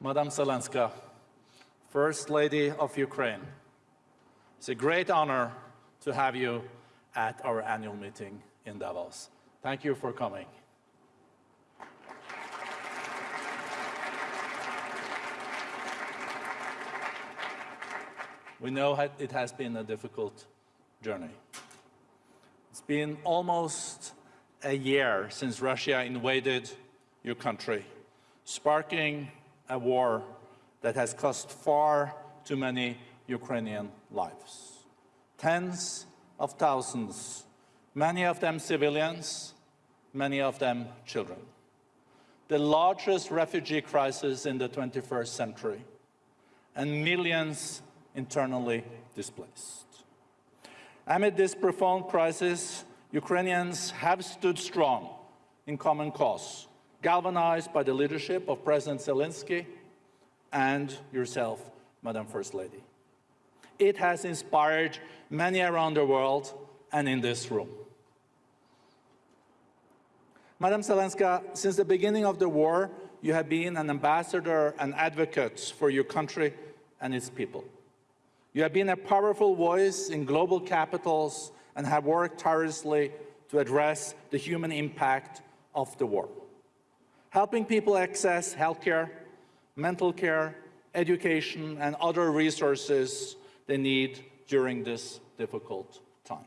Madam Zelenska, First Lady of Ukraine, it's a great honor to have you at our annual meeting in Davos. Thank you for coming. We know it has been a difficult journey. It's been almost a year since Russia invaded your country, sparking a war that has cost far too many Ukrainian lives. Tens of thousands, many of them civilians, many of them children. The largest refugee crisis in the 21st century, and millions internally displaced. Amid this profound crisis, Ukrainians have stood strong in common cause, galvanized by the leadership of President Zelensky and yourself, Madam First Lady. It has inspired many around the world and in this room. Madam Zelenska, since the beginning of the war, you have been an ambassador and advocate for your country and its people. You have been a powerful voice in global capitals and have worked tirelessly to address the human impact of the war, helping people access healthcare, mental care, education, and other resources they need during this difficult time.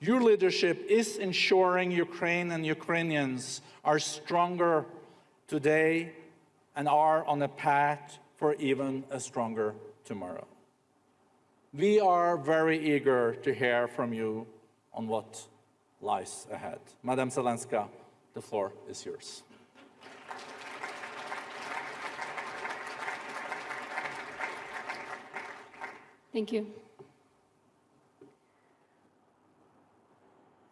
Your leadership is ensuring Ukraine and Ukrainians are stronger today and are on a path for even a stronger tomorrow. We are very eager to hear from you on what lies ahead. Madam Zelenska, the floor is yours. Thank you.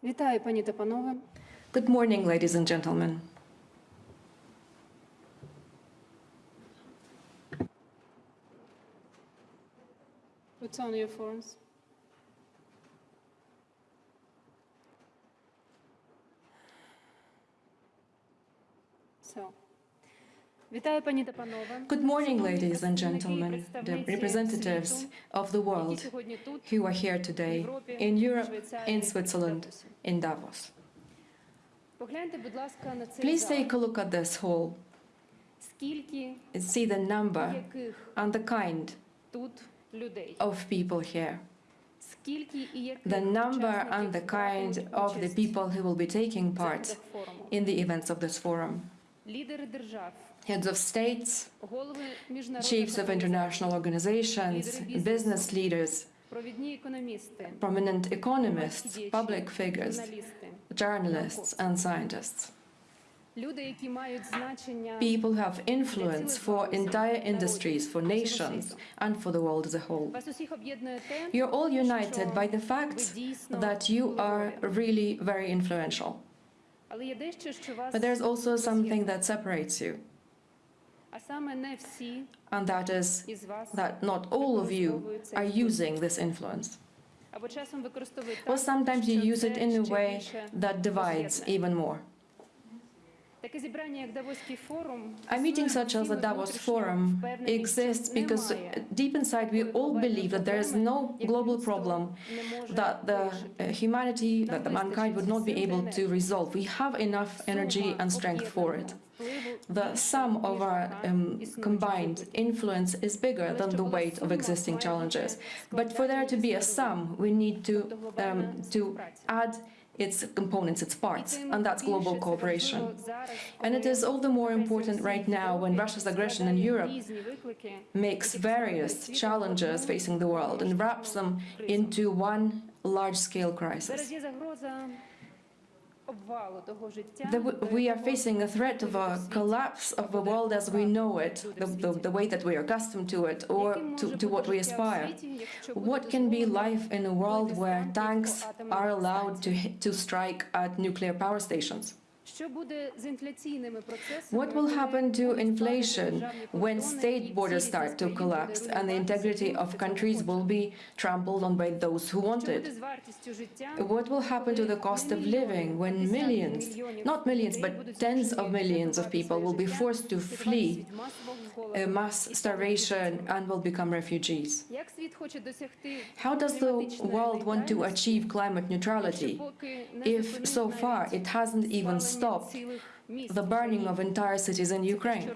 Вітаю, пані та панове. Good morning, ladies and gentlemen. What's on your phones? Good morning, ladies and gentlemen, the representatives of the world who are here today in Europe, in Switzerland, in Davos. Please take a look at this hall. And see the number and the kind of people here. The number and the kind of the people who will be taking part in the events of this forum heads of states, chiefs of international organizations, business leaders, prominent economists, public figures, journalists and scientists. People have influence for entire industries, for nations, and for the world as a whole. You're all united by the fact that you are really very influential. But there's also something that separates you and that is that not all of you are using this influence. Or sometimes you use it in a way that divides even more. A meeting such as the Davos Forum exists because deep inside we all believe that there is no global problem that the uh, humanity, that the mankind would not be able to resolve. We have enough energy and strength for it. The sum of our um, combined influence is bigger than the weight of existing challenges. But for there to be a sum, we need to, um, to add its components, its parts, and that's global cooperation. And it is all the more important right now when Russia's aggression in Europe makes various challenges facing the world and wraps them into one large-scale crisis that we are facing a threat of a collapse of the world as we know it, the, the, the way that we are accustomed to it, or to, to, what we aspire. What can be life in a world where tanks are allowed to, to strike at nuclear power stations? What will happen to inflation when state borders start to collapse and the integrity of countries will be trampled on by those who want it? What will happen to the cost of living when millions, not millions, but tens of millions of people will be forced to flee uh, mass starvation and will become refugees? How does the world want to achieve climate neutrality if so far it hasn't even started? stop the burning of entire cities in Ukraine.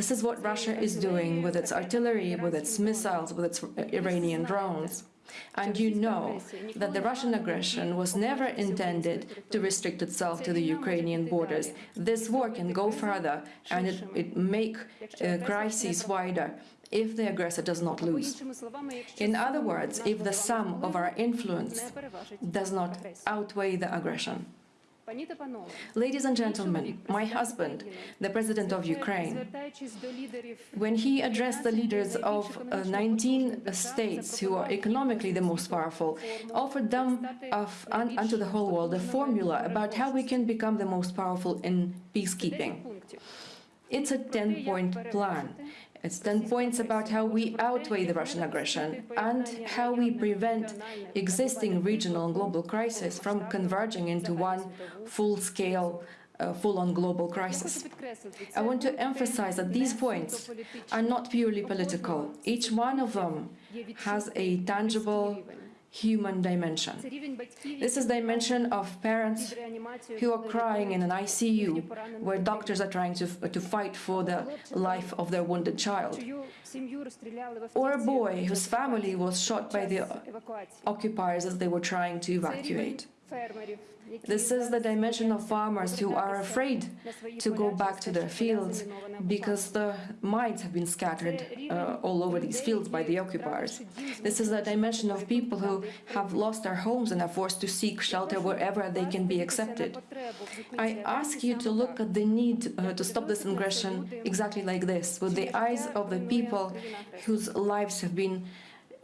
This is what Russia is doing with its artillery, with its missiles, with its Iranian drones. And you know that the Russian aggression was never intended to restrict itself to the Ukrainian borders. This war can go further and it, it make uh, crises wider if the aggressor does not lose. In other words, if the sum of our influence does not outweigh the aggression. Ladies and gentlemen, my husband, the president of Ukraine, when he addressed the leaders of 19 states who are economically the most powerful, offered them of, un, unto the whole world a formula about how we can become the most powerful in peacekeeping. It's a 10-point plan, standpoints about how we outweigh the Russian aggression and how we prevent existing regional and global crises from converging into one full-scale uh, full-on global crisis. I want to emphasize that these points are not purely political. Each one of them has a tangible human dimension. This is dimension of parents who are crying in an ICU, where doctors are trying to, to fight for the life of their wounded child, or a boy whose family was shot by the occupiers as they were trying to evacuate. This is the dimension of farmers who are afraid to go back to their fields because the mines have been scattered uh, all over these fields by the occupiers. This is the dimension of people who have lost their homes and are forced to seek shelter wherever they can be accepted. I ask you to look at the need uh, to stop this aggression exactly like this, with the eyes of the people whose lives have been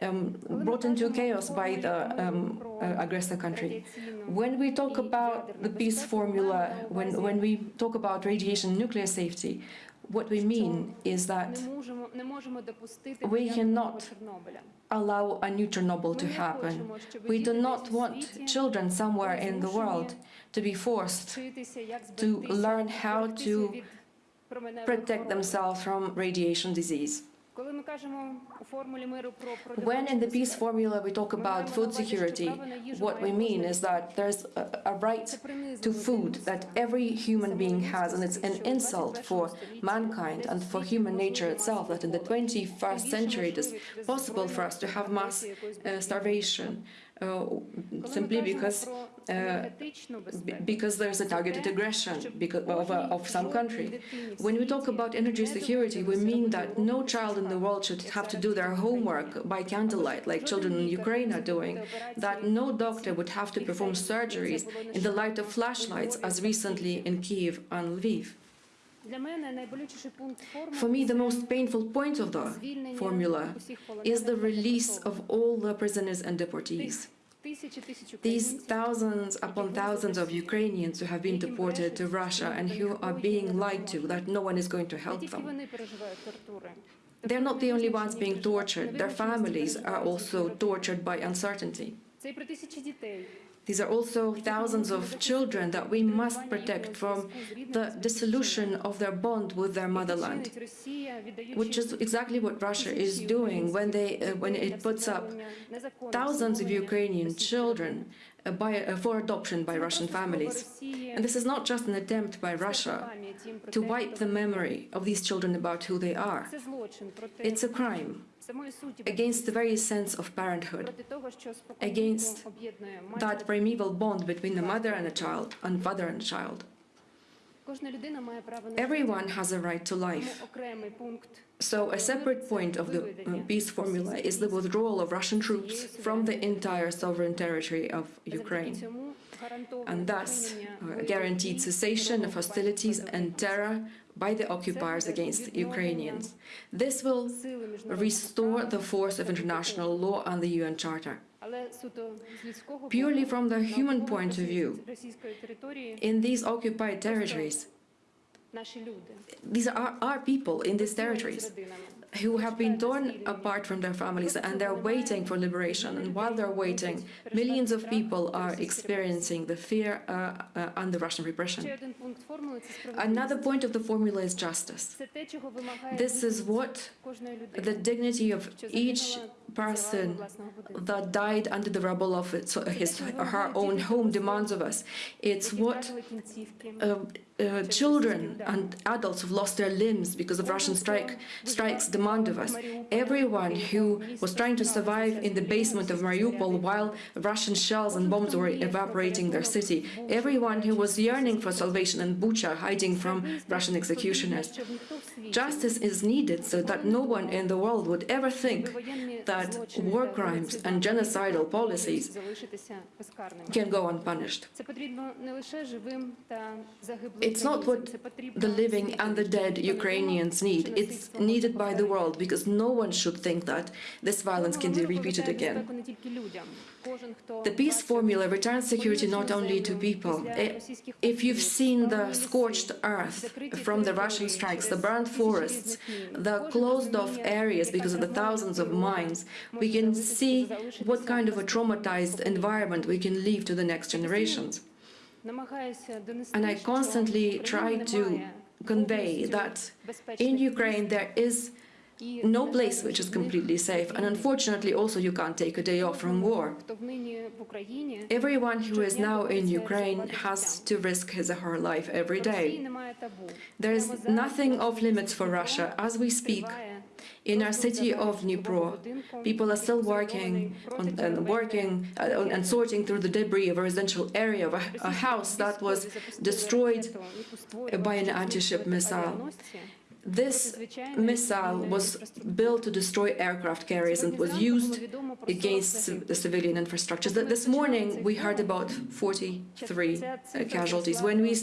um, brought into chaos by the um, uh, aggressor country. When we talk about the peace formula, when, when we talk about radiation nuclear safety, what we mean is that we cannot allow a new Chernobyl to happen. We do not want children somewhere in the world to be forced to learn how to protect themselves from radiation disease. When in the peace formula we talk about food security, what we mean is that there's a right to food that every human being has, and it's an insult for mankind and for human nature itself that in the 21st century it is possible for us to have mass uh, starvation. Uh, simply because uh, because there's a targeted aggression because of, uh, of, some country. When we talk about energy security, we mean that no child in the world should have to do their homework by candlelight, like children in Ukraine are doing, that no doctor would have to perform surgeries in the light of flashlights, as recently in Kiev and Lviv. For me, the most painful point of the formula is the release of all the prisoners and deportees. These thousands upon thousands of Ukrainians who have been deported to Russia and who are being lied to, that no one is going to help them. They're not the only ones being tortured. Their families are also tortured by uncertainty. These are also thousands of children that we must protect from the dissolution of their bond with their motherland, which is exactly what Russia is doing when, they, uh, when it puts up thousands of Ukrainian children. Uh, by, uh, for adoption by Russian families. And this is not just an attempt by Russia to wipe the memory of these children about who they are. It's a crime against the very sense of parenthood, against that primeval bond between a mother and a child, and father and child. Everyone has a right to life. So a separate point of the uh, peace formula is the withdrawal of Russian troops from the entire sovereign territory of Ukraine and thus uh, guaranteed cessation of hostilities and terror by the occupiers against Ukrainians. This will restore the force of international law and the UN Charter. Purely from the human point of view, in these occupied territories, these are our people in these territories who have been torn apart from their families and they're waiting for liberation. And while they're waiting, millions of people are experiencing the fear uh, uh, the Russian repression. Another point of the formula is justice. This is what the dignity of each person that died under the rubble of its, his or her own home demands of us. It's what uh, uh, children and adults who've lost their limbs because of Russian strike strikes demand of us. Everyone who was trying to survive in the basement of Mariupol while Russian shells and bombs were evaporating their city. Everyone who was yearning for salvation in Bucha, hiding from Russian executioners. Justice is needed so that no one in the world would ever think that war crimes and genocidal policies can go unpunished. It's not what the living and the dead Ukrainians need. It's needed by the world because no one should think that this violence can be repeated again. The peace formula returns security not only to people. Eh, if you've seen the scorched earth from the Russian strikes, the burned forests, the closed-off areas because of the thousands of mines, we can see what kind of a traumatized environment we can leave to the next generations. And I constantly try to convey that in Ukraine there is no place which is completely safe, and unfortunately also you can't take a day off from war. Everyone who is now in Ukraine has to risk his or her life every day. There is nothing off limits for Russia. As we speak, in our city of Dnipro, people are still working on, and working uh, and sorting through the debris of a residential area of a, a house that was destroyed by an anti-ship missile. This missile was built to destroy aircraft carriers and was used against the civilian infrastructure. This morning we heard about 43 uh, casualties. When we,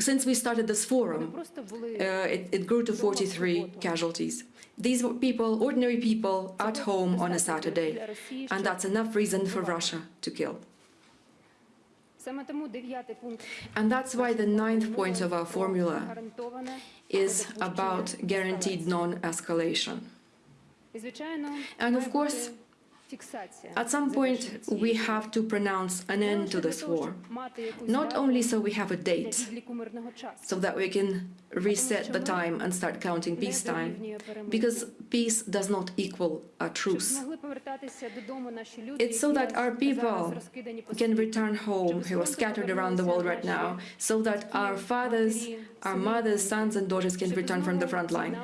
since we started this forum, uh, it, it grew to 43 casualties. These were people, ordinary people at home on a Saturday, and that's enough reason for Russia to kill. And that's why the ninth point of our formula is about guaranteed non-escalation. And of course, At some point, we have to pronounce an end to this war, not only so we have a date, so that we can reset the time and start counting peacetime, because peace does not equal a truce. It's so that our people Can return home who are scattered around the world right now, so that our fathers, our mothers, sons, and daughters can return from the front line,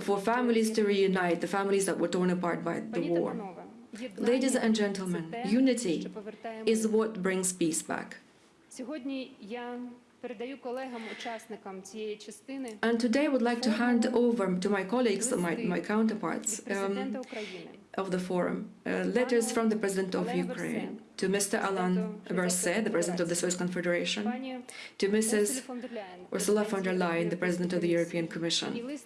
for families to reunite, the families that were torn apart by the war. Ladies and gentlemen, unity is what brings peace back. And today I would like to hand over to my colleagues, my, my counterparts, um, of the forum, uh, letters from the President of Ukraine to Mr. Alain Berset, the President of the Swiss Confederation, to Mrs. Ursula von der Leyen, the President of the European Commission,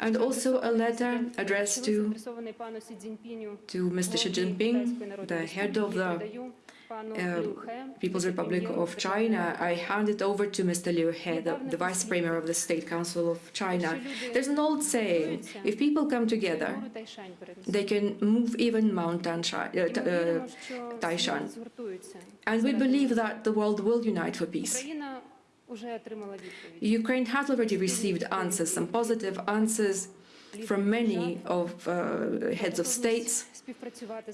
and also a letter addressed to, to Mr. Xi Jinping, the head of the uh, People's Republic of China, I handed over to Mr. Liu He, the, the Vice Premier of the State Council of China. There's an old saying, if people come together, they can move even Mount uh, uh, Taishan. And we believe that the world will unite for peace. Ukraine has already received answers, some positive answers, from many of uh, heads of states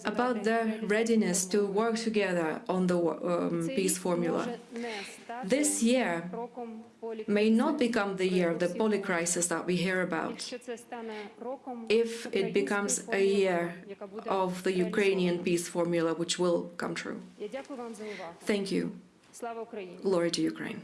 about their readiness to work together on the um, peace formula. This year may not become the year of the polycrisis that we hear about if it becomes a year of the Ukrainian peace formula, which will come true. Thank you. Glory to Ukraine.